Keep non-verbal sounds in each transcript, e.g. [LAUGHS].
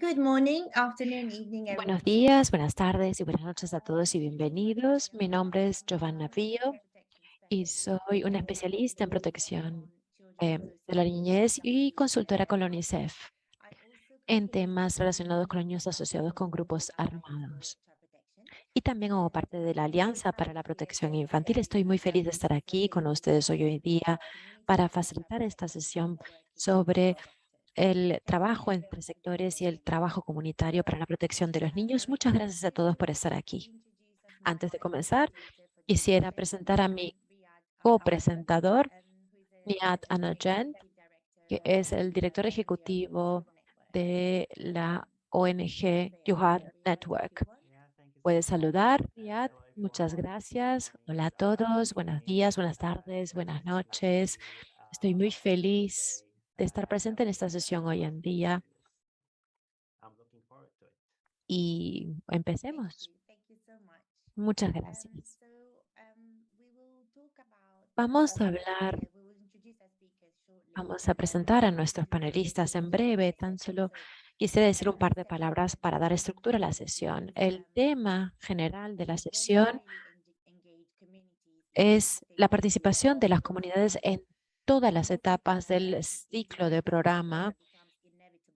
Good morning, afternoon, evening, Buenos días, buenas tardes y buenas noches a todos y bienvenidos. Mi nombre es Giovanna Pío y soy una especialista en protección eh, de la niñez y consultora con la UNICEF en temas relacionados con niños asociados con grupos armados. Y también como parte de la Alianza para la Protección Infantil, estoy muy feliz de estar aquí con ustedes hoy, hoy día para facilitar esta sesión sobre el trabajo entre sectores y el trabajo comunitario para la protección de los niños. Muchas gracias a todos por estar aquí. Antes de comenzar, quisiera presentar a mi copresentador, Nihat Anajan, que es el director ejecutivo de la ONG Yuhad Network. Puedes saludar, Nihat. Muchas gracias. Hola a todos. Buenos días, buenas tardes, buenas noches. Estoy muy feliz de estar presente en esta sesión hoy en día. Y empecemos. Muchas gracias. Vamos a hablar, vamos a presentar a nuestros panelistas en breve. Tan solo quisiera decir un par de palabras para dar estructura a la sesión. El tema general de la sesión es la participación de las comunidades en todas las etapas del ciclo de programa,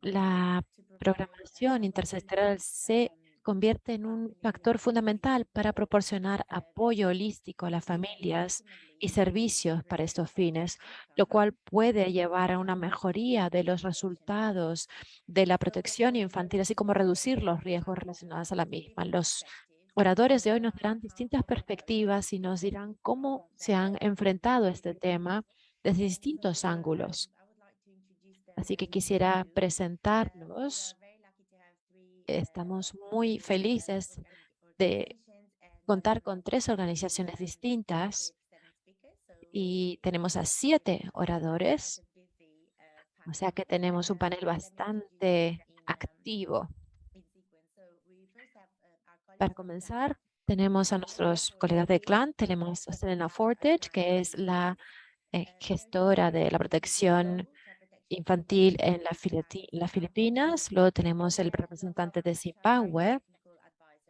la programación intersectorial se convierte en un factor fundamental para proporcionar apoyo holístico a las familias y servicios para estos fines, lo cual puede llevar a una mejoría de los resultados de la protección infantil, así como reducir los riesgos relacionados a la misma. Los oradores de hoy nos darán distintas perspectivas y nos dirán cómo se han enfrentado este tema desde distintos ángulos. Así que quisiera presentarlos. Estamos muy felices de contar con tres organizaciones distintas y tenemos a siete oradores. O sea que tenemos un panel bastante activo. Para comenzar, tenemos a nuestros colegas de CLAN. Tenemos a Selena Fortage, que es la gestora de la protección infantil en las Filipinas. Luego tenemos el representante de Zimbabue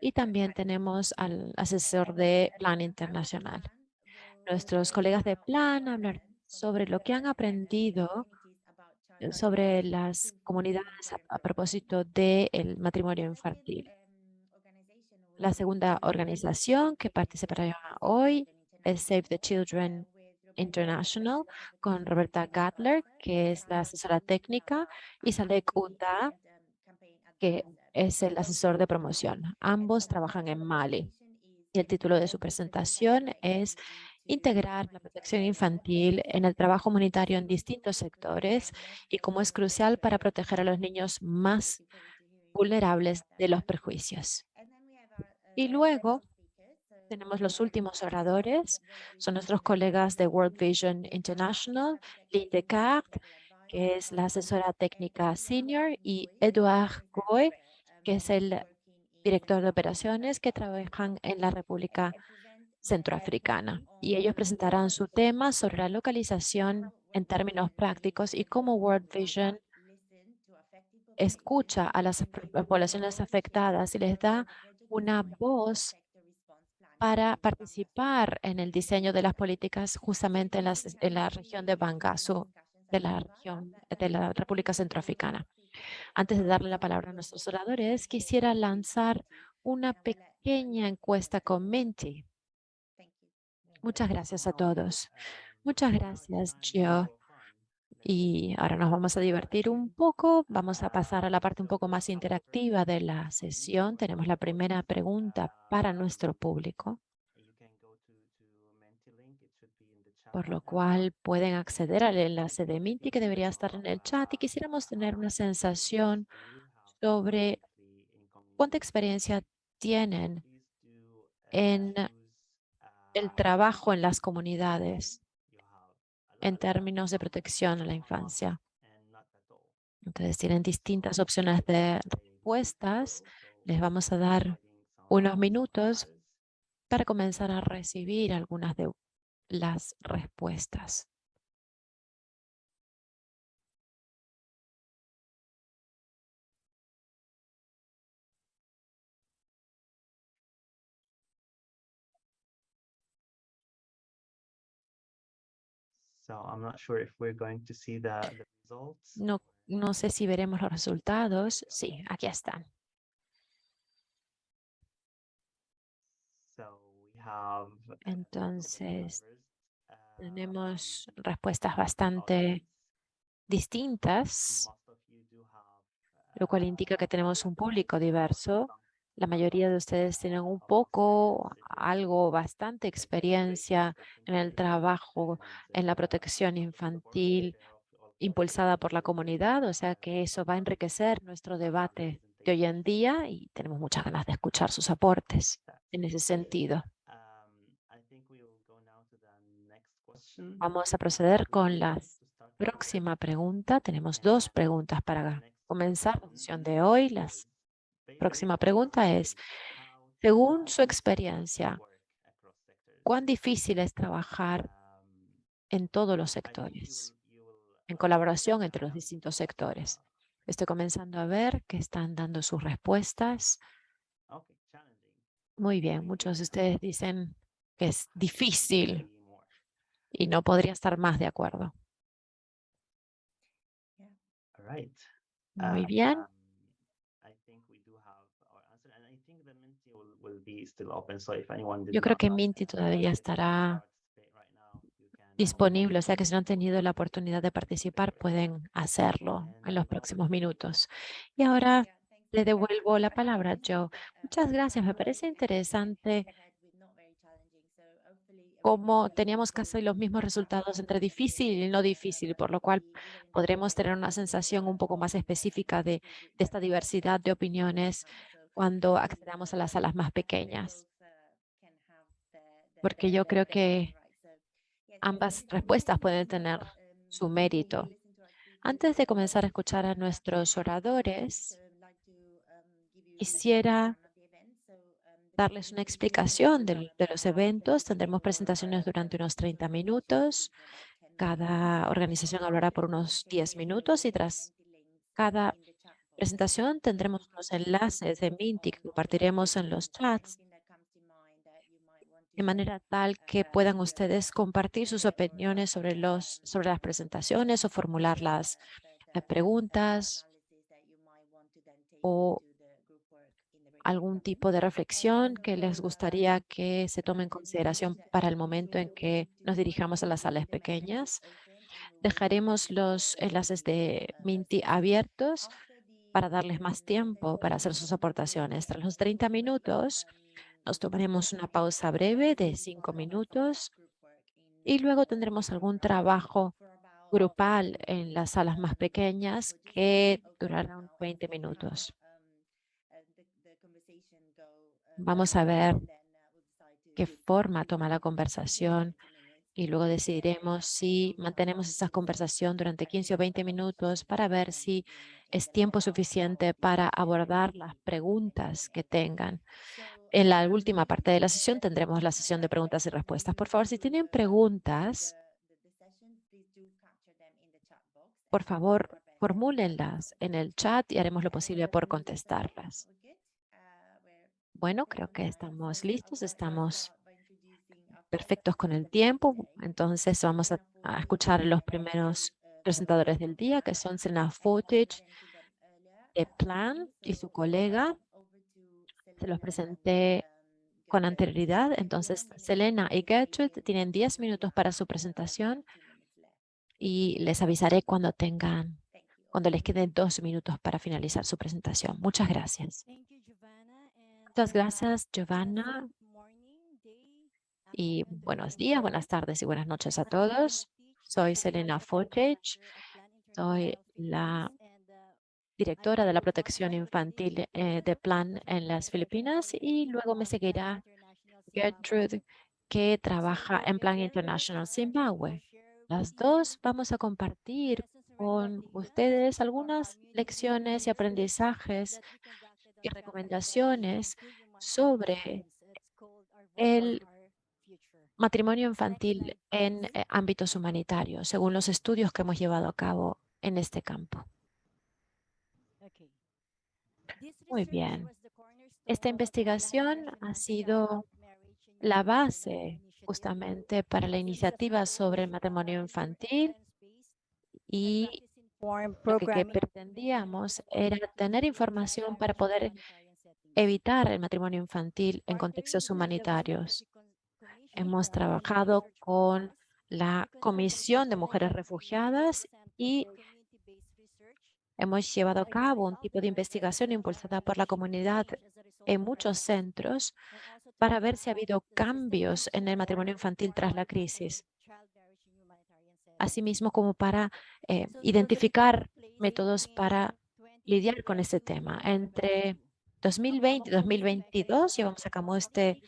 y también tenemos al asesor de Plan Internacional. Nuestros colegas de Plan hablar sobre lo que han aprendido eh, sobre las comunidades a, propósito del matrimonio infantil. La segunda organización que participará hoy es Save the Children International con Roberta Gatler, que es la asesora técnica, y Salek Uta, que es el asesor de promoción. Ambos trabajan en Mali. Y el título de su presentación es integrar la protección infantil en el trabajo humanitario en distintos sectores y cómo es crucial para proteger a los niños más vulnerables de los perjuicios. Y luego tenemos los últimos oradores, son nuestros colegas de World Vision International, Lynn Descartes, que es la asesora técnica senior, y Edouard Goy, que es el director de operaciones que trabajan en la República Centroafricana. Y ellos presentarán su tema sobre la localización en términos prácticos y cómo World Vision escucha a las poblaciones afectadas y les da una voz para participar en el diseño de las políticas justamente en, en la región de Bangasu, de la región de la República Centroafricana. Antes de darle la palabra a nuestros oradores, quisiera lanzar una pequeña encuesta con Minty. Muchas gracias a todos. Muchas gracias, Gio. Y ahora nos vamos a divertir un poco. Vamos a pasar a la parte un poco más interactiva de la sesión. Tenemos la primera pregunta para nuestro público. Por lo cual pueden acceder al enlace de Minty que debería estar en el chat y quisiéramos tener una sensación sobre cuánta experiencia tienen en el trabajo en las comunidades en términos de protección a la infancia. Entonces tienen distintas opciones de respuestas. Les vamos a dar unos minutos para comenzar a recibir algunas de las respuestas. No, no sé si veremos los resultados. Sí, aquí están. So we have uh, Entonces, uh, tenemos respuestas bastante distintas, lo cual indica que tenemos un público diverso. La mayoría de ustedes tienen un poco, algo, bastante experiencia en el trabajo, en la protección infantil impulsada por la comunidad, o sea que eso va a enriquecer nuestro debate de hoy en día y tenemos muchas ganas de escuchar sus aportes en ese sentido. Vamos a proceder con la próxima pregunta. Tenemos dos preguntas para comenzar la sesión de hoy. Próxima pregunta es, según su experiencia, ¿cuán difícil es trabajar en todos los sectores, en colaboración entre los distintos sectores? Estoy comenzando a ver que están dando sus respuestas. Muy bien, muchos de ustedes dicen que es difícil y no podría estar más de acuerdo. Muy bien. Yo creo que Minty todavía estará disponible, o sea que si no han tenido la oportunidad de participar, pueden hacerlo en los próximos minutos. Y ahora le devuelvo la palabra a Joe. Muchas gracias, me parece interesante cómo teníamos casi los mismos resultados entre difícil y no difícil, por lo cual podremos tener una sensación un poco más específica de, de esta diversidad de opiniones cuando accedamos a las salas más pequeñas. Porque yo creo que ambas respuestas pueden tener su mérito. Antes de comenzar a escuchar a nuestros oradores, quisiera darles una explicación de, los eventos. Tendremos presentaciones durante unos 30 minutos. Cada organización hablará por unos 10 minutos y tras cada presentación tendremos unos enlaces de Minty que compartiremos en los chats de manera tal que puedan ustedes compartir sus opiniones sobre, los, sobre las presentaciones o formular las eh, preguntas o algún tipo de reflexión que les gustaría que se tome en consideración para el momento en que nos dirijamos a las salas pequeñas. Dejaremos los enlaces de Minty abiertos para darles más tiempo para hacer sus aportaciones. Tras los 30 minutos, nos tomaremos una pausa breve de cinco minutos y luego tendremos algún trabajo grupal en las salas más pequeñas que durarán 20 minutos. Vamos a ver qué forma toma la conversación y luego decidiremos si mantenemos esa conversación durante 15 o 20 minutos para ver si es tiempo suficiente para abordar las preguntas que tengan. En la última parte de la sesión tendremos la sesión de preguntas y respuestas. Por favor, si tienen preguntas, por favor, formúlenlas en el chat y haremos lo posible por contestarlas. Bueno, creo que estamos listos, estamos perfectos con el tiempo. Entonces vamos a, a escuchar los primeros presentadores del día, que son Selena Footage de Plan y su colega se los presenté con anterioridad. Entonces, Selena y Gertrude tienen 10 minutos para su presentación y les avisaré cuando tengan, cuando les queden dos minutos para finalizar su presentación. Muchas gracias. Muchas gracias, Giovanna. Y buenos días, buenas tardes y buenas noches a todos. Soy Selena Footage. Soy la directora de la protección infantil eh, de Plan en las Filipinas y luego me seguirá Gertrude que trabaja en Plan International Zimbabue. Las dos vamos a compartir con ustedes algunas lecciones y aprendizajes y recomendaciones sobre el matrimonio infantil en eh, ámbitos humanitarios, según los estudios que hemos llevado a cabo en este campo. Muy bien. Esta investigación ha sido la base justamente para la iniciativa sobre el matrimonio infantil y lo que, que pretendíamos era tener información para poder evitar el matrimonio infantil en contextos humanitarios. Hemos trabajado con la Comisión de Mujeres Refugiadas y hemos llevado a cabo un tipo de investigación impulsada por la comunidad en muchos centros para ver si ha habido cambios en el matrimonio infantil tras la crisis. Asimismo, como para eh, identificar métodos para lidiar con este tema. Entre 2020 y 2022 llevamos a cabo este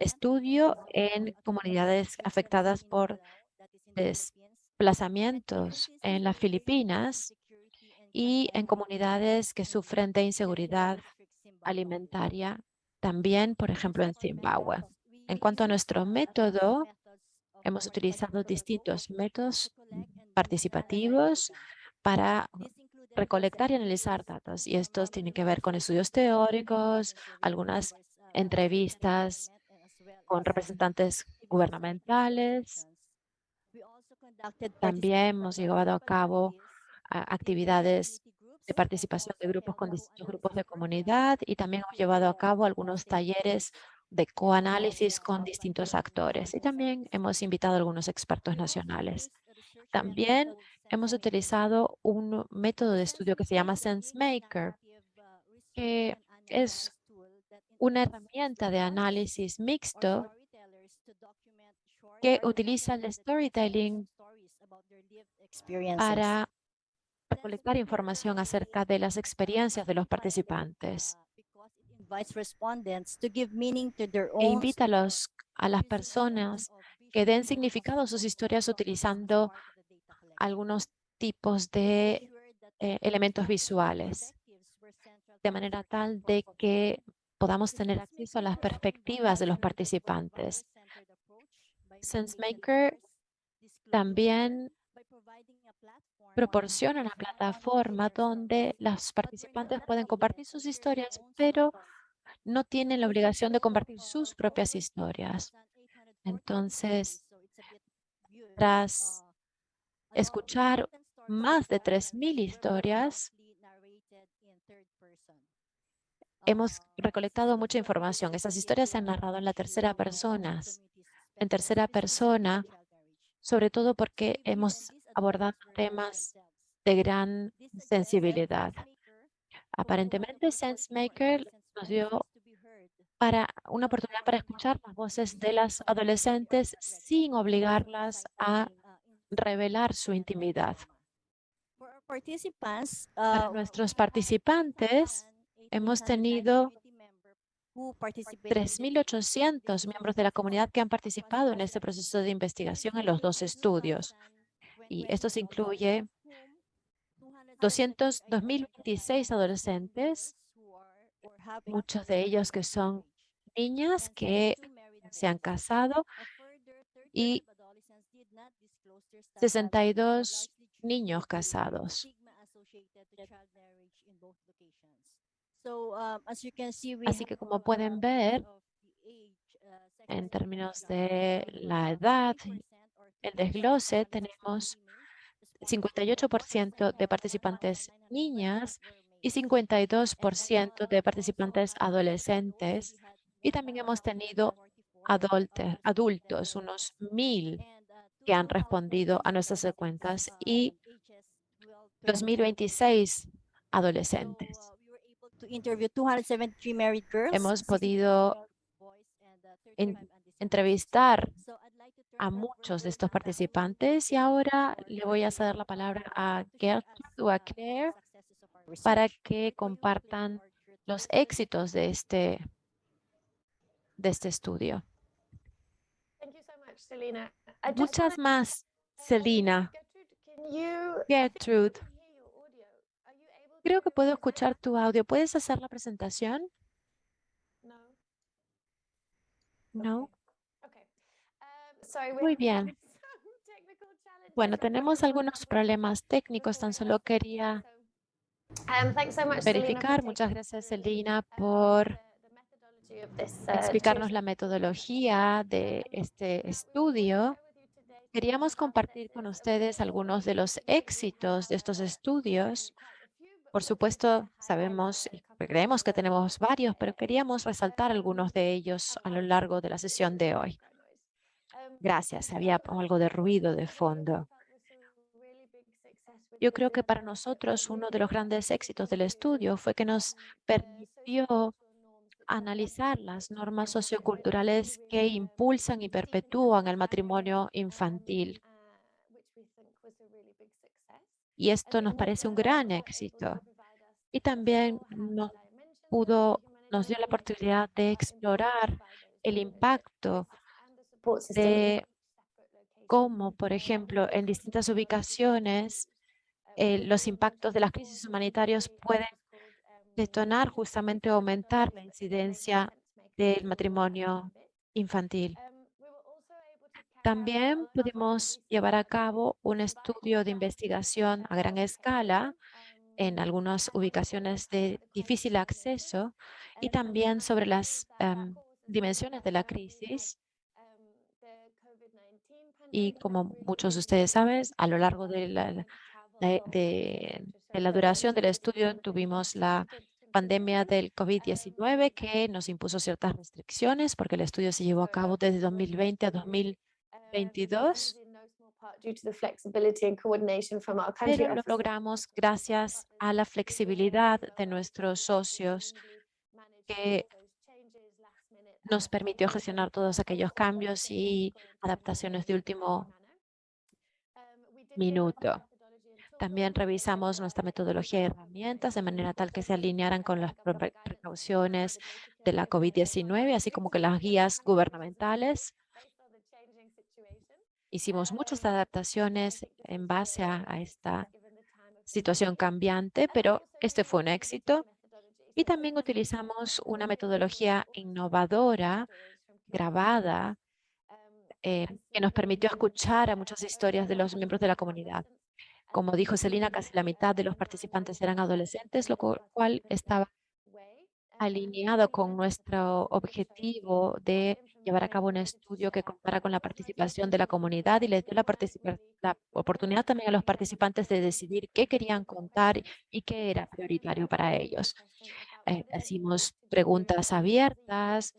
estudio en comunidades afectadas por desplazamientos en las Filipinas y en comunidades que sufren de inseguridad alimentaria, también, por ejemplo, en Zimbabue. En cuanto a nuestro método, hemos utilizado distintos métodos participativos para recolectar y analizar datos. Y estos tienen que ver con estudios teóricos, algunas entrevistas con representantes gubernamentales. También hemos llevado a cabo actividades de participación de grupos con distintos grupos de comunidad y también hemos llevado a cabo algunos talleres de coanálisis con distintos actores y también hemos invitado a algunos expertos nacionales. También hemos utilizado un método de estudio que se llama SenseMaker, que es una herramienta de análisis mixto que utiliza el storytelling para recolectar información acerca de las experiencias de los participantes. E invita a, los, a las personas que den significado a sus historias utilizando algunos tipos de eh, elementos visuales, de manera tal de que podamos tener acceso a las perspectivas de los participantes. SenseMaker también proporciona una plataforma donde los participantes pueden compartir sus historias, pero no tienen la obligación de compartir sus propias historias. Entonces, tras escuchar más de 3.000 historias, hemos recolectado mucha información. Esas historias se han narrado en la tercera persona, en tercera persona, sobre todo porque hemos abordado temas de gran sensibilidad. Aparentemente, SenseMaker nos dio para una oportunidad para escuchar las voces de las adolescentes sin obligarlas a revelar su intimidad. Para nuestros participantes, hemos tenido 3.800 miembros de la comunidad que han participado en este proceso de investigación en los dos estudios. Y esto se incluye 200, 2026 adolescentes, muchos de ellos que son niñas que se han casado y 62 niños casados. Así que como pueden ver, en términos de la edad, el desglose, tenemos 58% de participantes niñas y 52% de participantes adolescentes. Y también hemos tenido adultos, unos mil que han respondido a nuestras cuentas y 2026 adolescentes. Hemos podido entrevistar a muchos de estos participantes y ahora le voy a ceder la palabra a Gertrude o a Claire para que compartan los éxitos de este, de este estudio. Muchas más, Selina. Gertrude, creo que puedo escuchar tu audio. ¿Puedes hacer la presentación? No. Muy bien. [LAUGHS] Bueno, tenemos algunos problemas técnicos, tan solo quería verificar. Muchas gracias, Selina, por explicarnos la metodología de este estudio, queríamos compartir con ustedes algunos de los éxitos de estos estudios. Por supuesto, sabemos y creemos que tenemos varios, pero queríamos resaltar algunos de ellos a lo largo de la sesión de hoy. Gracias, había algo de ruido de fondo. Yo creo que para nosotros uno de los grandes éxitos del estudio fue que nos permitió analizar las normas socioculturales que impulsan y perpetúan el matrimonio infantil. Y esto nos parece un gran éxito. Y también nos, pudo, nos dio la oportunidad de explorar el impacto de cómo, por ejemplo, en distintas ubicaciones, eh, los impactos de las crisis humanitarias pueden detonar justamente aumentar la incidencia del matrimonio infantil. También pudimos llevar a cabo un estudio de investigación a gran escala en algunas ubicaciones de difícil acceso y también sobre las em, dimensiones de la crisis. Y como muchos de ustedes saben, a lo largo de la, de, la duración del estudio tuvimos la pandemia del COVID-19 que nos impuso ciertas restricciones porque el estudio se llevó a cabo desde 2020 a 2022. Pero lo logramos gracias a la flexibilidad de nuestros socios que nos permitió gestionar todos aquellos cambios y adaptaciones de último minuto. También revisamos nuestra metodología y herramientas de manera tal que se alinearan con las precauciones de la COVID-19, así como que las guías gubernamentales. Hicimos muchas adaptaciones en base a, esta situación cambiante, pero este fue un éxito. Y también utilizamos una metodología innovadora, grabada, eh, que nos permitió escuchar a muchas historias de los miembros de la comunidad. Como dijo Celina, casi la mitad de los participantes eran adolescentes, lo cual estaba alineado con nuestro objetivo de llevar a cabo un estudio que compara con la participación de la comunidad y les dio la, oportunidad también a los participantes de decidir qué querían contar y qué era prioritario para ellos. Eh, hicimos preguntas abiertas,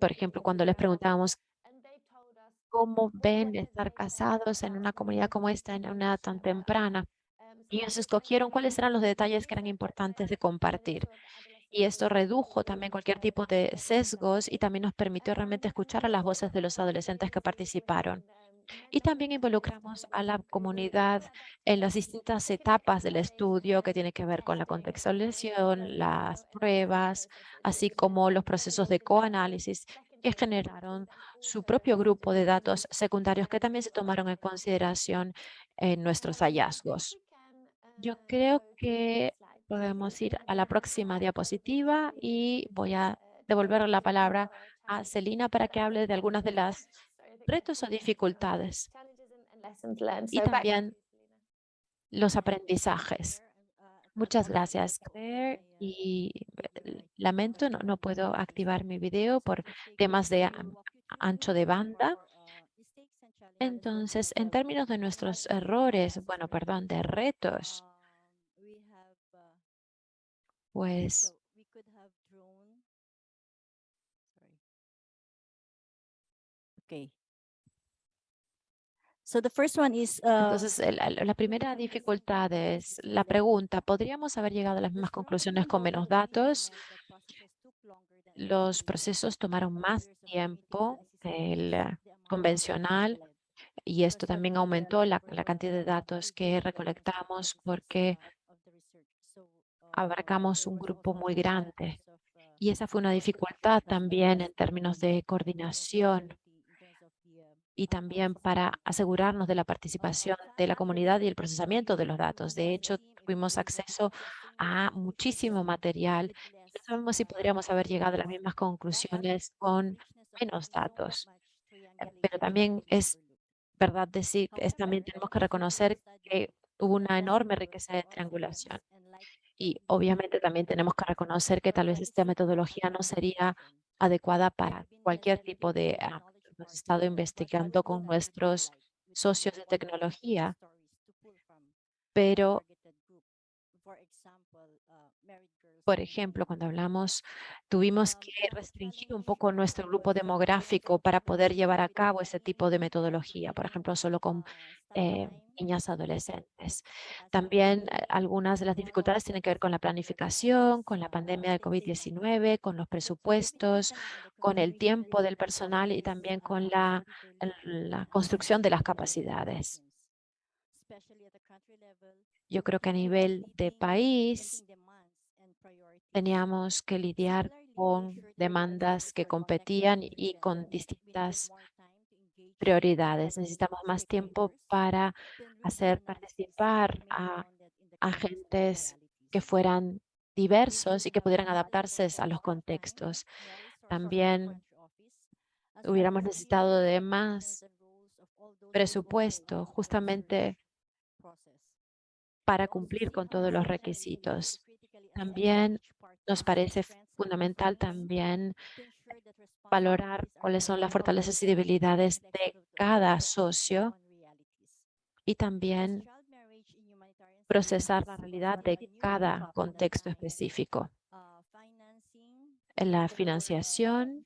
por ejemplo, cuando les preguntábamos cómo ven estar casados en una comunidad como esta en una edad tan temprana. Y ellos escogieron cuáles eran los detalles que eran importantes de compartir. Y esto redujo también cualquier tipo de sesgos y también nos permitió realmente escuchar a las voces de los adolescentes que participaron. Y también involucramos a la comunidad en las distintas etapas del estudio que tiene que ver con la contextualización, las pruebas, así como los procesos de coanálisis que generaron su propio grupo de datos secundarios que también se tomaron en consideración en nuestros hallazgos. Yo creo que podemos ir a la próxima diapositiva y voy a devolver la palabra a Celina para que hable de algunas de las retos o dificultades y también los aprendizajes. Muchas gracias, Claire. Y lamento, no, no puedo activar mi video por temas de ancho de banda. Entonces, en términos de nuestros errores, bueno, perdón, de retos, pues Okay. So the first one is, uh, Entonces, la, la primera dificultad es la pregunta, ¿podríamos haber llegado a las mismas conclusiones con menos datos? Los procesos tomaron más tiempo el convencional y esto también aumentó la, la cantidad de datos que recolectamos porque abarcamos un grupo muy grande. Y esa fue una dificultad también en términos de coordinación y también para asegurarnos de la participación de la comunidad y el procesamiento de los datos. De hecho, tuvimos acceso a muchísimo material no sabemos si podríamos haber llegado a las mismas conclusiones con menos datos. Pero también es verdad decir, es, también tenemos que reconocer que hubo una enorme riqueza de triangulación. Y obviamente también tenemos que reconocer que tal vez esta metodología no sería adecuada para cualquier tipo de... ah, hemos estado investigando con nuestros socios de tecnología, pero por ejemplo, cuando hablamos, tuvimos que restringir un poco nuestro grupo demográfico para poder llevar a cabo ese tipo de metodología, por ejemplo, solo con eh, niñas adolescentes. También eh, algunas de las dificultades tienen que ver con la planificación, con la pandemia del COVID-19, con los presupuestos, con el tiempo del personal y también con la, la construcción de las capacidades. Yo creo que a nivel de país teníamos que lidiar con demandas que competían y con distintas prioridades. Necesitamos más tiempo para hacer participar a agentes que fueran diversos y que pudieran adaptarse a los contextos. También hubiéramos necesitado de más presupuesto justamente para cumplir con todos los requisitos. También nos parece fundamental también valorar cuáles son las fortalezas y debilidades de cada socio y también procesar la realidad de cada contexto específico. En la financiación,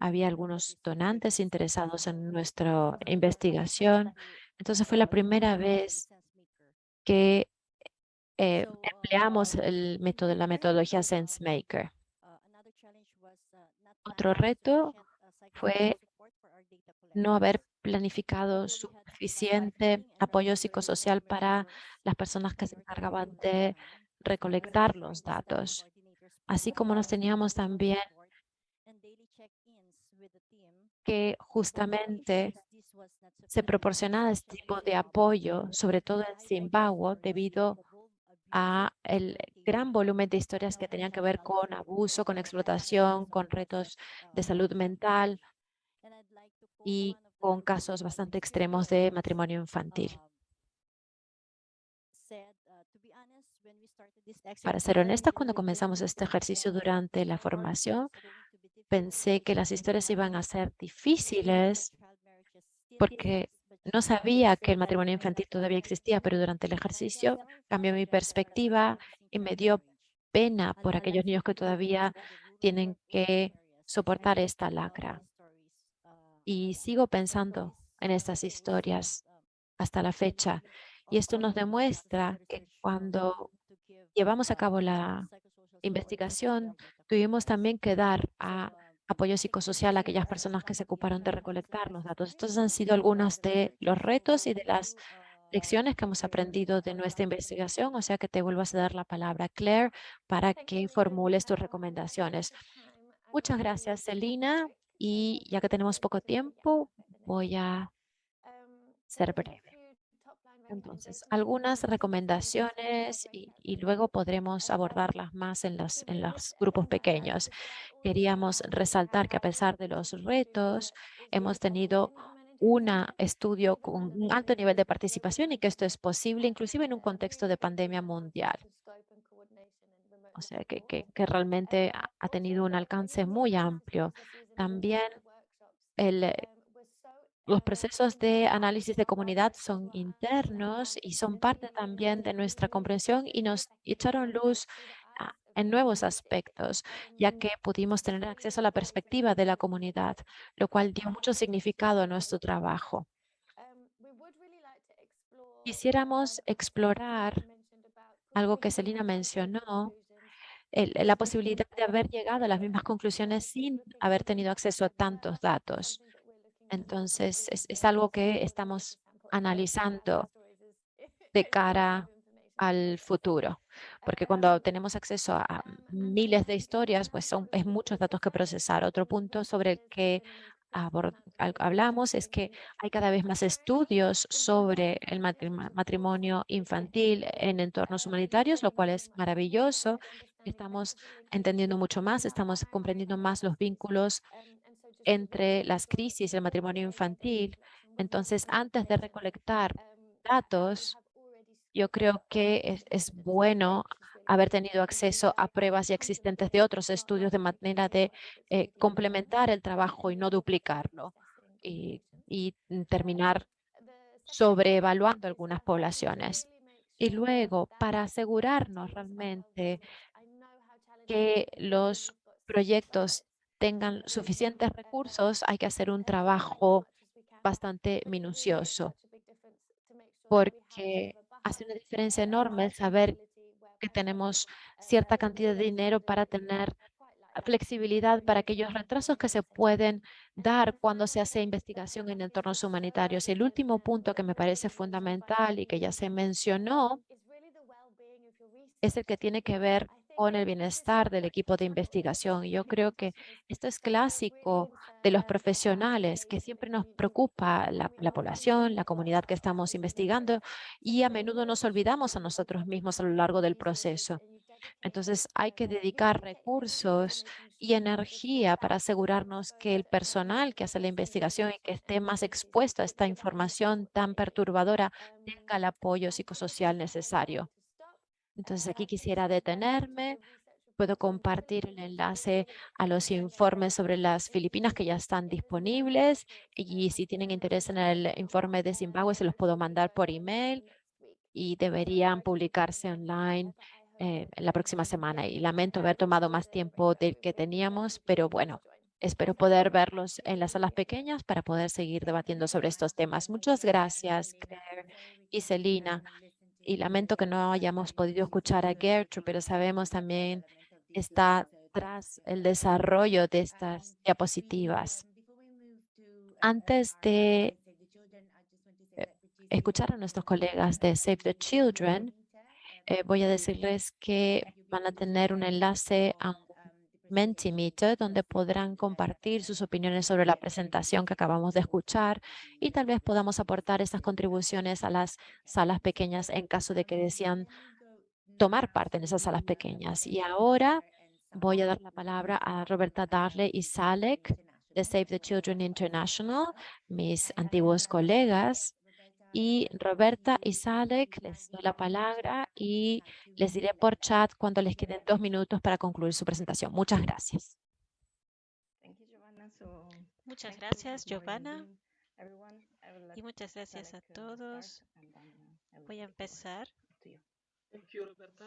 había algunos donantes interesados en nuestra investigación. Entonces fue la primera vez que eh, empleamos el método, la metodología SenseMaker. Otro reto fue no haber planificado suficiente apoyo psicosocial para las personas que se encargaban de recolectar los datos. Así como nos teníamos también que justamente se proporcionaba este tipo de apoyo, sobre todo en Zimbabue, debido a el gran volumen de historias que tenían que ver con abuso, con explotación, con retos de salud mental y con casos bastante extremos de matrimonio infantil. Para ser honesta, cuando comenzamos este ejercicio durante la formación, pensé que las historias iban a ser difíciles porque no sabía que el matrimonio infantil todavía existía, pero durante el ejercicio cambió mi perspectiva y me dio pena por aquellos niños que todavía tienen que soportar esta lacra. Y sigo pensando en estas historias hasta la fecha. Y esto nos demuestra que cuando llevamos a cabo la investigación, tuvimos también que dar a apoyo psicosocial a aquellas personas que se ocuparon de recolectar los datos. Estos han sido algunos de los retos y de las lecciones que hemos aprendido de nuestra investigación, o sea que te vuelvo a dar la palabra, Claire, para que formules tus recomendaciones. Muchas gracias, Celina, y ya que tenemos poco tiempo, voy a ser breve. Entonces, algunas recomendaciones y, y, luego podremos abordarlas más en los, en los grupos pequeños. Queríamos resaltar que a pesar de los retos, hemos tenido un estudio con un alto nivel de participación y que esto es posible inclusive en un contexto de pandemia mundial. O sea, que, realmente ha tenido un alcance muy amplio. También el los procesos de análisis de comunidad son internos y son parte también de nuestra comprensión y nos echaron luz en nuevos aspectos, ya que pudimos tener acceso a la perspectiva de la comunidad, lo cual dio mucho significado a nuestro trabajo. Quisiéramos explorar algo que Selina mencionó, la posibilidad de haber llegado a las mismas conclusiones sin haber tenido acceso a tantos datos. Entonces, es, algo que estamos analizando de cara al futuro, porque cuando tenemos acceso a miles de historias, pues son es muchos datos que procesar. Otro punto sobre el que hablamos es que hay cada vez más estudios sobre el matrimonio infantil en entornos humanitarios, lo cual es maravilloso. Estamos entendiendo mucho más, estamos comprendiendo más los vínculos entre las crisis y el matrimonio infantil. Entonces, antes de recolectar datos, yo creo que es, bueno haber tenido acceso a pruebas ya existentes de otros estudios de manera de eh, complementar el trabajo y no duplicarlo y, y terminar sobreevaluando algunas poblaciones. Y luego, para asegurarnos realmente que los proyectos tengan suficientes recursos, hay que hacer un trabajo bastante minucioso, porque hace una diferencia enorme saber que tenemos cierta cantidad de dinero para tener flexibilidad para aquellos retrasos que se pueden dar cuando se hace investigación en entornos humanitarios. Y el último punto que me parece fundamental y que ya se mencionó es el que tiene que ver con el bienestar del equipo de investigación. Yo creo que esto es clásico de los profesionales, que siempre nos preocupa la, la, población, la comunidad que estamos investigando y a menudo nos olvidamos a nosotros mismos a lo largo del proceso. Entonces hay que dedicar recursos y energía para asegurarnos que el personal que hace la investigación y que esté más expuesto a esta información tan perturbadora tenga el apoyo psicosocial necesario. Entonces aquí quisiera detenerme. Puedo compartir el enlace a los informes sobre las Filipinas que ya están disponibles y si tienen interés en el informe de Zimbabue se los puedo mandar por email y deberían publicarse online eh, la próxima semana. Y lamento haber tomado más tiempo del que teníamos, pero bueno, espero poder verlos en las salas pequeñas para poder seguir debatiendo sobre estos temas. Muchas gracias, Claire y Celina y lamento que no hayamos podido escuchar a Gertrude, pero sabemos también está tras el desarrollo de estas diapositivas. Antes de eh, escuchar a nuestros colegas de Save the Children, eh, voy a decirles que van a tener un enlace a un Mentimeter, donde podrán compartir sus opiniones sobre la presentación que acabamos de escuchar y tal vez podamos aportar esas contribuciones a las salas pequeñas en caso de que desean tomar parte en esas salas pequeñas. Y ahora voy a dar la palabra a Roberta Darle y Salek de Save the Children International, mis antiguos colegas y Roberta y Salek, les doy la palabra y les diré por chat cuando les queden dos minutos para concluir su presentación. Muchas gracias. Muchas gracias, Giovanna. Y muchas gracias a todos. Voy a empezar.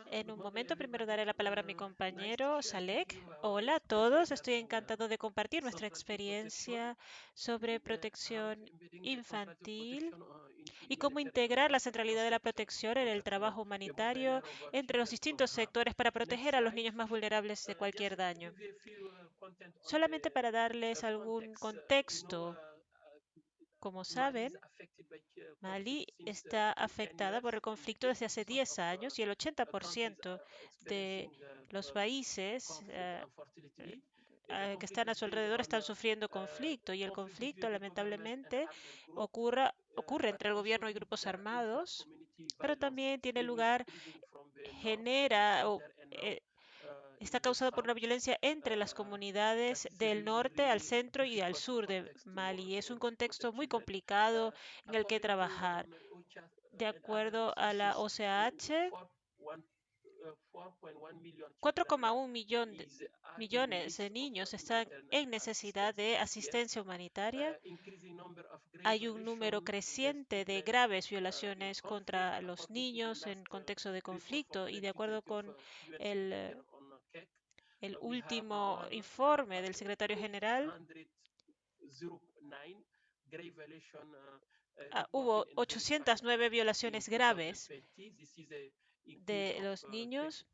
En un momento, primero daré la palabra a mi compañero Salek. Hola a todos, estoy encantado de compartir nuestra experiencia sobre protección infantil y cómo integrar la centralidad de la protección en el trabajo humanitario entre los distintos sectores para proteger a los niños más vulnerables de cualquier daño. Solamente para darles algún contexto, como saben, Mali está afectada por el conflicto desde hace 10 años y el 80% de los países eh, eh, que están a su alrededor están sufriendo conflicto y el conflicto lamentablemente ocurra, ocurre entre el gobierno y grupos armados, pero también tiene lugar, genera o eh, está causado por una violencia entre las comunidades del norte al centro y al sur de Mali. Es un contexto muy complicado en el que trabajar. De acuerdo a la OCH, 4,1 millón millones de niños están en necesidad de asistencia humanitaria. Hay un número creciente de graves violaciones contra los niños en contexto de conflicto y de acuerdo con el el último informe del secretario general, ah, hubo 809 violaciones graves de los niños.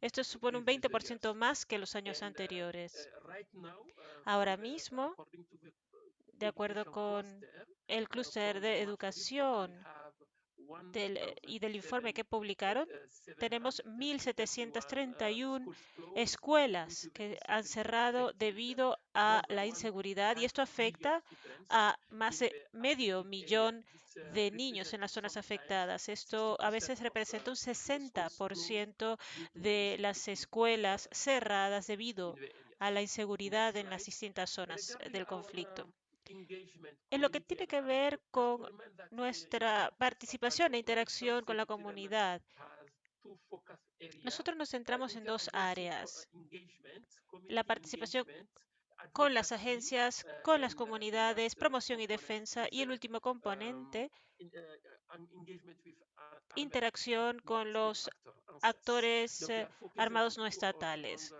Esto supone un 20% más que los años anteriores. Ahora mismo, de acuerdo con el clúster de educación del, eh, y del informe que publicaron, tenemos 1.731 escuelas que han cerrado debido a la inseguridad y esto afecta a más de medio millón de niños en las zonas afectadas. Esto a veces representa un 60% de las escuelas cerradas debido a la inseguridad en las distintas zonas del conflicto. En lo que tiene que ver con nuestra participación e interacción con la comunidad. Nosotros nos centramos en dos áreas. La participación con las agencias, con las comunidades, promoción y defensa, y el último componente, interacción con los actores eh, armados no estatales.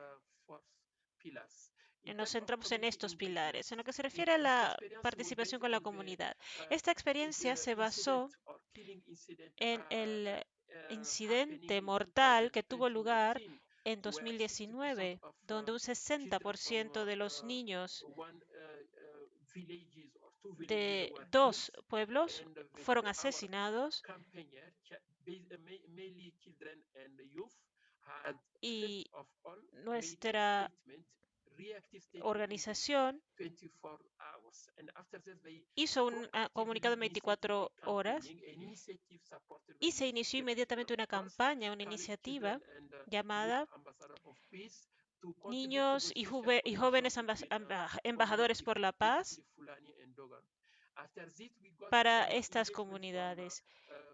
Eh, Nos centramos en estos pilares. En lo que se refiere a la participación con la comunidad, esta experiencia se basó en el incidente mortal que tuvo lugar en 2019, donde un 60% de los niños de dos pueblos fueron asesinados y nuestra organización hizo un ah, comunicado en 24 horas y se inició inmediatamente una campaña, una iniciativa llamada Niños y, y Jóvenes Embajadores por la Paz para estas comunidades.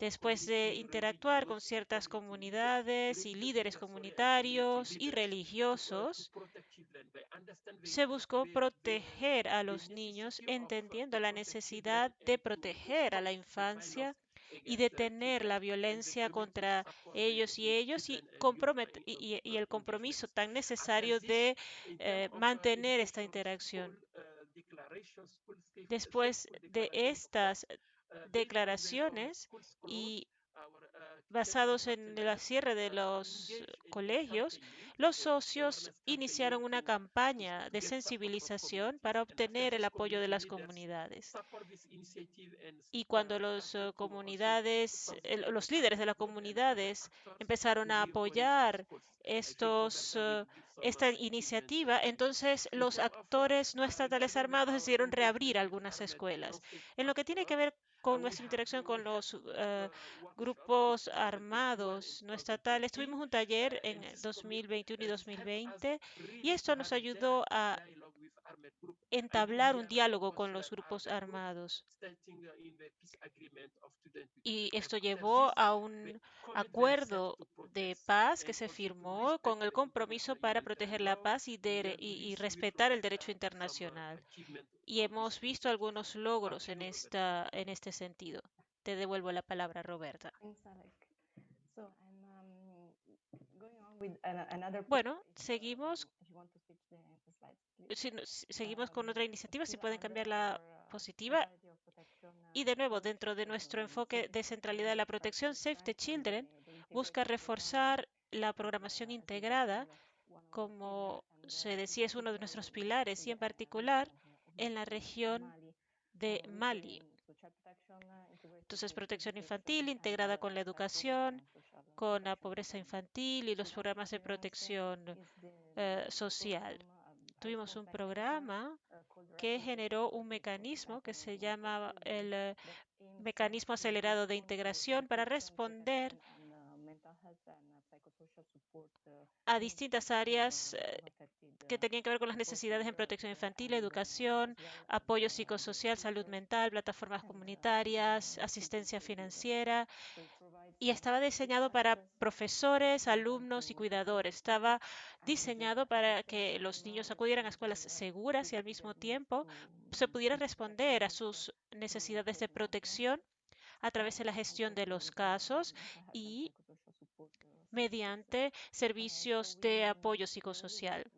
Después de interactuar con ciertas comunidades y líderes comunitarios y religiosos, se buscó proteger a los niños, entendiendo la necesidad de proteger a la infancia y detener la violencia contra ellos y ellos y el compromiso tan necesario de eh, mantener esta interacción. Después de estas declaraciones y basados en el cierre de los colegios, los socios iniciaron una campaña de sensibilización para obtener el apoyo de las comunidades. Y cuando las comunidades, el- los líderes de las comunidades empezaron a apoyar estos, eh, esta iniciativa, entonces los actores no estatales armados decidieron reabrir algunas escuelas. En lo que tiene que ver con nuestra interacción con los eh, grupos armados no estatales, tuvimos un taller en 2021 y 2020 y esto nos ayudó a entablar un diálogo con los grupos armados. Y esto llevó a un acuerdo de paz que se firmó con el compromiso para proteger la paz y, dere- y- y respetar el derecho internacional. Y hemos visto algunos logros en, esta, en este sentido. Te devuelvo la palabra, Roberta. Um. Bueno, seguimos. Si seguimos con otra iniciativa, si pueden cambiar la positiva. Y de nuevo, dentro de nuestro enfoque de centralidad de la protección, Save the Children busca reforzar la programación integrada, the como se decía, es uno de nuestros pilares, y en particular en la región de Mali. integrated Entonces, protección infantil integrada con la educación, uh, con la pobreza infantil y los programas de protección eh, social. Tuvimos un programa uh, called que generó un mecanismo que se llama el eh, mecanismo acelerado de integración para responder uh, uh, uh, a in distintas áreas eh, que tenían que ver con las necesidades en protección infantil, educación, apoyo psicosocial, salud mental, plataformas [LAUGHS] comunitarias, asistencia financiera, y estaba diseñado para profesores, alumnos y cuidadores. Estaba diseñado para que los niños acudieran a escuelas seguras y al mismo tiempo se pudiera responder a sus necesidades de protección a través de la gestión de los casos y mediante servicios de apoyo psicosocial.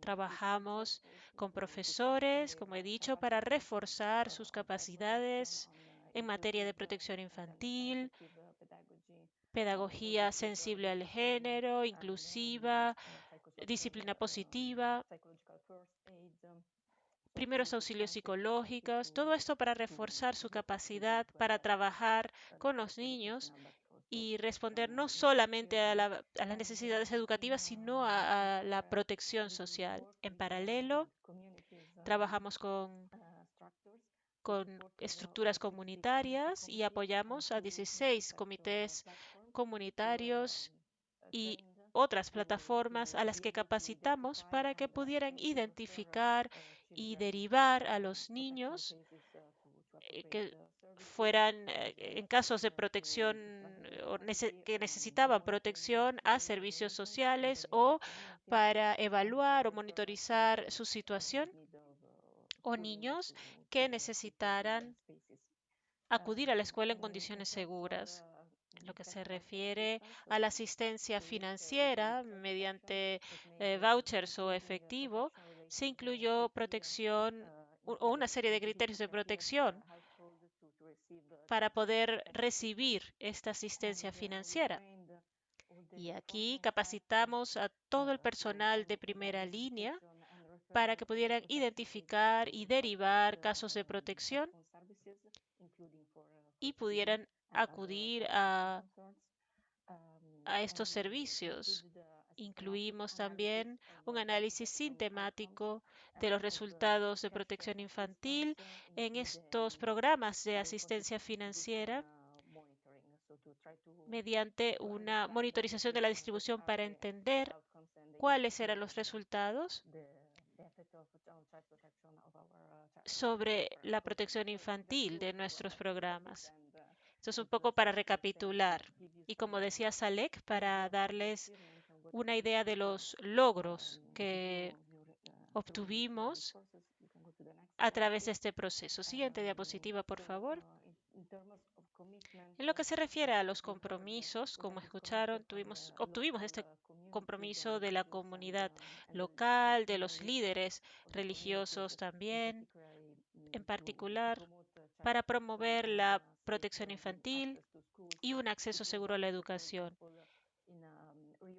Trabajamos con profesores, como he dicho, para reforzar sus capacidades en materia de protección infantil, pedagogía sensible al género, inclusiva, disciplina positiva, primeros auxilios psicológicos, todo esto para reforzar su capacidad para trabajar con los niños y responder no solamente a, la- las necesidades educativas, sino a, la protección social. En paralelo, trabajamos con, con estructuras comunitarias y apoyamos a 16 comités comunitarios y otras plataformas a las que capacitamos para que pudieran identificar y derivar a los niños eh, que fueran eh, en casos de protección eh, que necesitaban protección a servicios sociales o para evaluar o monitorizar su situación o niños que necesitaran acudir a la escuela en condiciones seguras. En lo que se refiere a la asistencia financiera mediante eh, vouchers o efectivo, se incluyó protección o una serie de criterios de protección para poder recibir esta asistencia financiera. Y aquí capacitamos a todo el personal de primera línea para que pudieran identificar y derivar casos de protección y pudieran acudir a, a estos servicios. Incluimos también un análisis sistemático de los resultados de protección infantil en estos programas de asistencia financiera mediante una monitorización de la distribución para entender cuáles eran los resultados sobre la protección infantil de nuestros programas. Esto es un poco para recapitular. Y como decía Salek, para darles una idea de los logros que obtuvimos a través de este proceso. Siguiente diapositiva, por favor. En lo que se refiere a los compromisos, como escucharon, tuvimos, obtuvimos este compromiso de la comunidad local, de los líderes religiosos también, en particular para promover la protección infantil y un acceso seguro a la educación.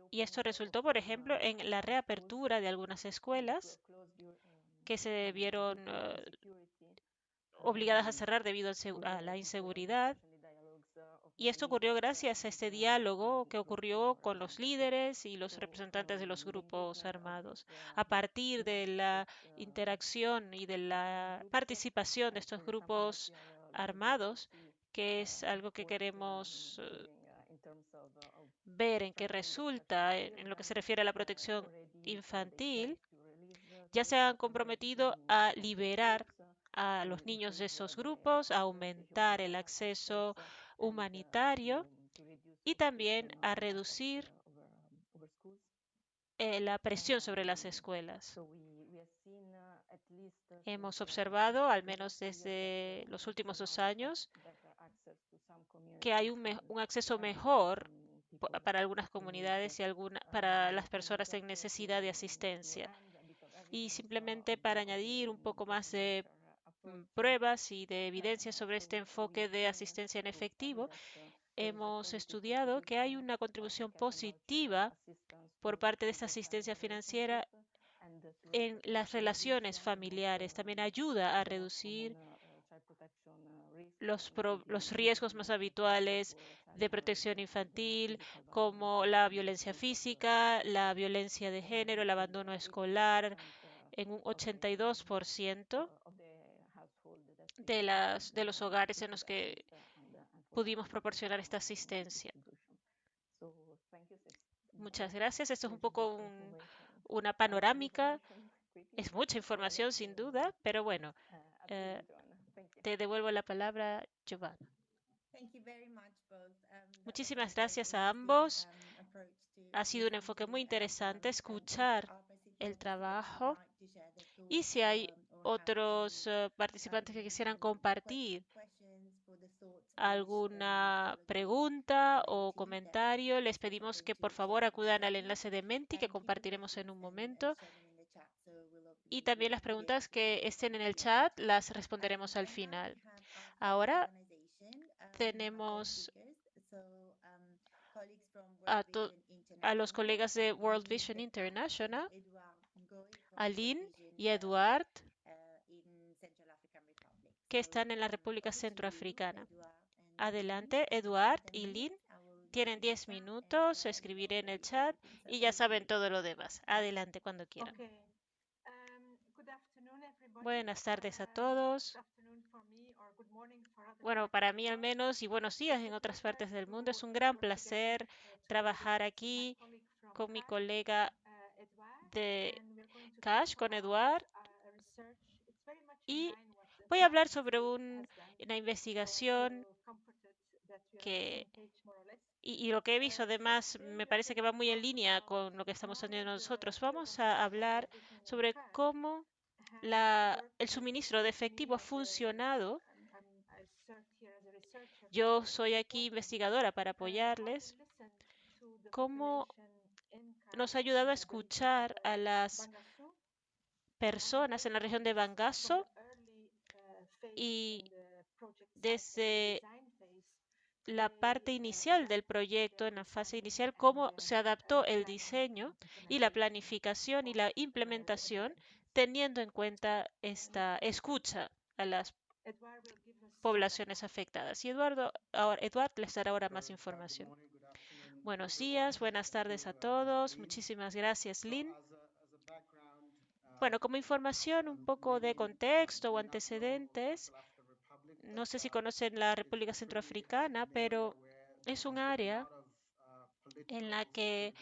Y esto resultó, por ejemplo, en la reapertura de algunas escuelas que se vieron eh, obligadas a cerrar debido a la inseguridad. Y esto ocurrió gracias a este diálogo que ocurrió con los líderes y los representantes de los grupos armados. A partir de la interacción y de la participación de estos grupos armados, que es algo que queremos eh, ver en qué resulta en, lo que se refiere a la protección infantil, ya se han comprometido a liberar a los niños de esos grupos, a aumentar el acceso humanitario y también a reducir eh, la presión sobre las escuelas. Hemos observado, al menos desde los últimos dos años, que hay un, acceso mejor para algunas comunidades y alguna, para las personas en necesidad de asistencia. Y simplemente para añadir un poco más de mm, pruebas y de evidencia sobre este enfoque de asistencia en efectivo, hemos estudiado que hay una contribución positiva por parte de esta asistencia financiera en las relaciones familiares. También ayuda a reducir los, pro- los riesgos más habituales de protección infantil, como la violencia física, la violencia de género, el abandono escolar, en un 82% de, las, de los hogares en los que pudimos proporcionar esta asistencia. Muchas gracias. Esto es un poco un- una panorámica. Es mucha información, sin duda, pero bueno, eh, te devuelvo la palabra, Giovanna. Um, Muchísimas gracias a ambos. um, Ha sido un enfoque muy interesante escuchar el trabajo y si hay um, otros eh, participantes que quisieran compartir alguna pregunta o comentario, les pedimos que por favor acudan al enlace de Menti que compartiremos en un momento uh, sharing in the chat, so we'll ob- y también las preguntas que estén en el chat las responderemos al final. Ahora tenemos a, los colegas de World Vision International, Aline y Eduard, que están en la República Centroafricana. Adelante. Eduard In 10 y Lynn. Tienen you the 10 chat and, minutos, escribiré en el chat y ya saben todo lo demás. Adelante cuando quieran. Um, good afternoon, everybody. Buenas tardes a Uh, todos. Bueno, para mí al menos y buenos días en otras partes del mundo. Es un gran placer uh, trabajar aquí con mi colega uh, de Cash, con Eduard, uh, Y voy a hablar sobre un- una investigación que y, y lo que he visto además me parece que va muy en línea con lo que estamos haciendo nosotros. Vamos a hablar sobre cómo la, el suministro de efectivo ha funcionado. Yo soy aquí investigadora para apoyarles. Cómo nos ha ayudado a escuchar a las personas en la región de Bangaso y desde la parte inicial del proyecto, en la fase inicial, cómo se adaptó el diseño y la planificación y la implementación teniendo en cuenta esta escucha a las poblaciones afectadas. Y Eduardo, ahora, les dará ahora más información. Buenos días, buenas tardes a todos. Muchísimas gracias, Lynn. Bueno, como información, un poco de contexto o antecedentes. No sé si conocen la República Centroafricana, pero es un área en la que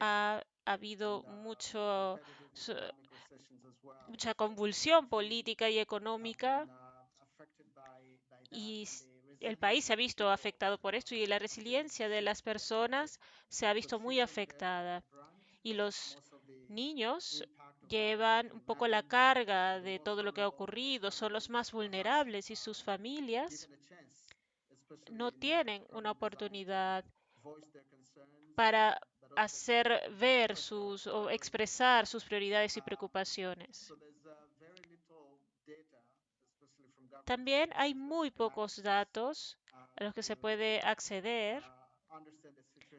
ha habido mucho, mucha convulsión política y económica y el país se ha visto afectado por esto y la resiliencia de las personas se ha visto muy afectada. Y los niños llevan un poco la carga de todo lo que ha ocurrido, son los más vulnerables y sus familias no tienen una oportunidad para hacer ver sus o expresar sus prioridades y preocupaciones. También hay muy pocos datos a los que se puede acceder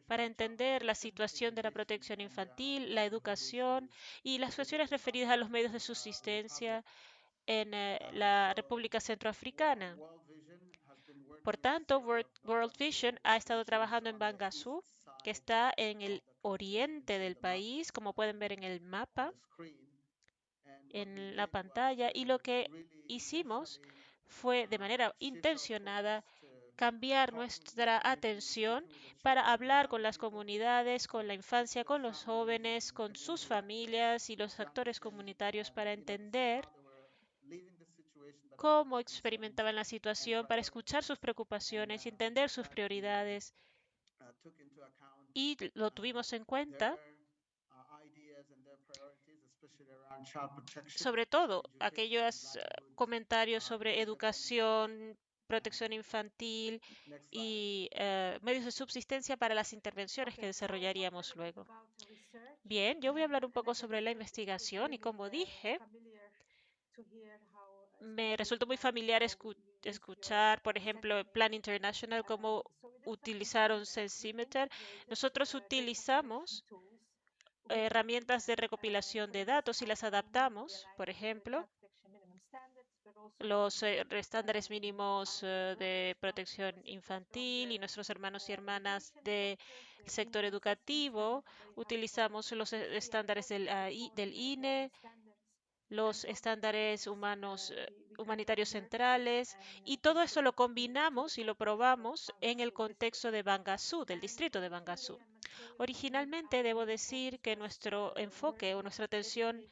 para entender la situación de la protección infantil, la educación y las cuestiones referidas a los medios de subsistencia en eh, la República Centroafricana. Por tanto, World, Vision ha estado trabajando en Bangassou, que está en el oriente del país, como pueden ver en el mapa, en la pantalla, y lo que hicimos fue de manera intencionada cambiar nuestra atención para hablar con las comunidades, con la infancia, con los jóvenes, con sus familias y los actores comunitarios para entender cómo experimentaban la situación, para escuchar sus preocupaciones y entender sus prioridades. Y lo tuvimos en cuenta sobre todo aquellos comentarios sobre educación, protección infantil y uh, medios de subsistencia para las intervenciones que desarrollaríamos luego. Bien, yo voy a hablar un poco sobre la investigación y como dije, me resultó muy familiar escu escuchar, por ejemplo, Plan International, cómo utilizaron Sensimeter. Nosotros utilizamos herramientas de recopilación de datos y las adaptamos, por ejemplo, los eh, estándares mínimos eh, de protección infantil y nuestros hermanos y hermanas del sector educativo. Utilizamos los eh, estándares del, uh, del INE, los estándares humanos humanitarios centrales y todo eso lo combinamos y lo probamos en el contexto de Bangassou, del distrito de Bangassou. Originalmente debo decir que nuestro enfoque o nuestra atención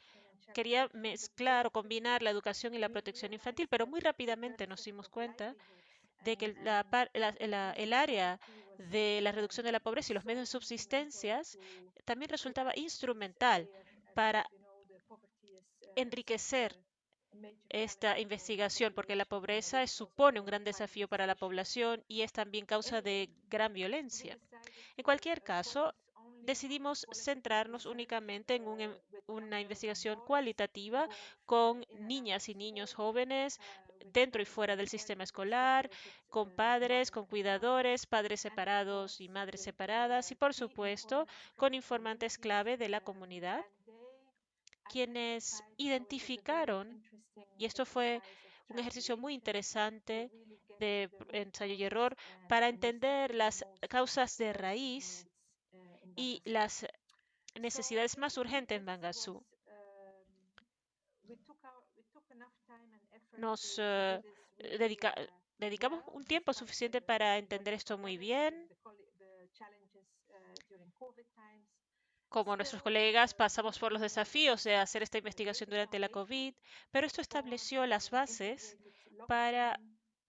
quería mezclar o combinar la educación y la protección infantil, pero muy rápidamente nos dimos cuenta de que el área de la reducción de la pobreza y los medios de subsistencias también resultaba instrumental para enriquecer esta investigación, porque la pobreza supone un gran desafío para la población y es también causa de gran violencia. En cualquier caso, decidimos centrarnos únicamente en un, una investigación cualitativa con niñas y niños jóvenes dentro y fuera del sistema escolar, con padres, con cuidadores, padres separados y madres separadas y, por supuesto, con informantes clave de la comunidad, quienes identificaron, y esto fue un ejercicio muy interesante de ensayo y error, para entender las causas de raíz y las necesidades más urgentes en Bangassou. Nos dedica, dedicamos un tiempo suficiente para entender esto muy bien. Como nuestros colegas, pasamos por los desafíos de hacer esta investigación durante la COVID, pero esto estableció las bases para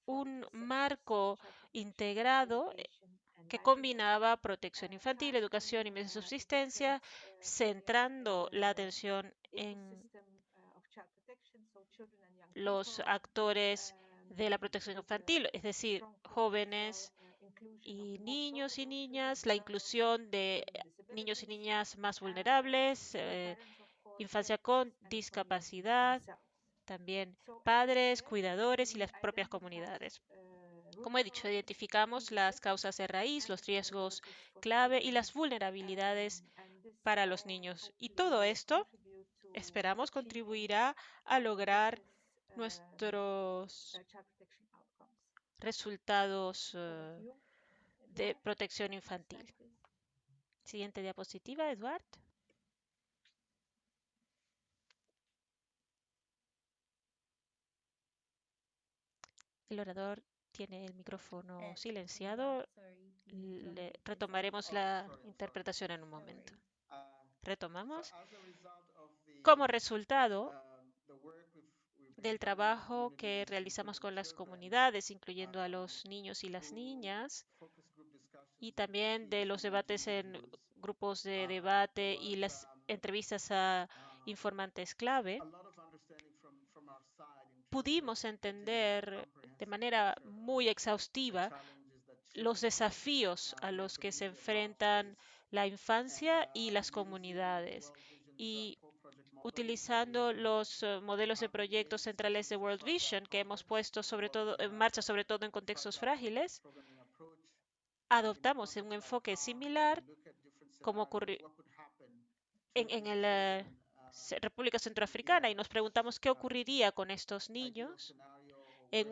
un marco integrado eh, que combinaba protección infantil, educación y medios de subsistencia, centrando la atención en los actores de la protección infantil, es decir, jóvenes y niños y niñas, la inclusión de niños y niñas más vulnerables, eh, infancia con discapacidad, también padres, cuidadores y las propias comunidades. Como he dicho, identificamos las causas de raíz, los riesgos clave y las vulnerabilidades para los niños. Y todo esto, esperamos, contribuirá a lograr nuestros resultados eh, de protección infantil. Siguiente diapositiva, Eduard. El orador tiene el micrófono Eh, silenciado. Le- retomaremos la interpretación en un momento. Uh, Retomamos. Como resultado um, del trabajo que realizamos con las comunidades, incluyendo a um, los niños y las niñas, y también de los debates en grupos de debate y las entrevistas a informantes clave, pudimos entender de manera muy exhaustiva los desafíos a los que se enfrentan la infancia y las comunidades. Y utilizando los eh, modelos de proyectos centrales de World Vision que hemos puesto sobre todo en marcha, sobre todo en contextos frágiles, adoptamos un enfoque similar como scenarios, ocurri- what could happen to en, en el, eh, República Centroafricana y nos preguntamos qué ocurriría con estos niños en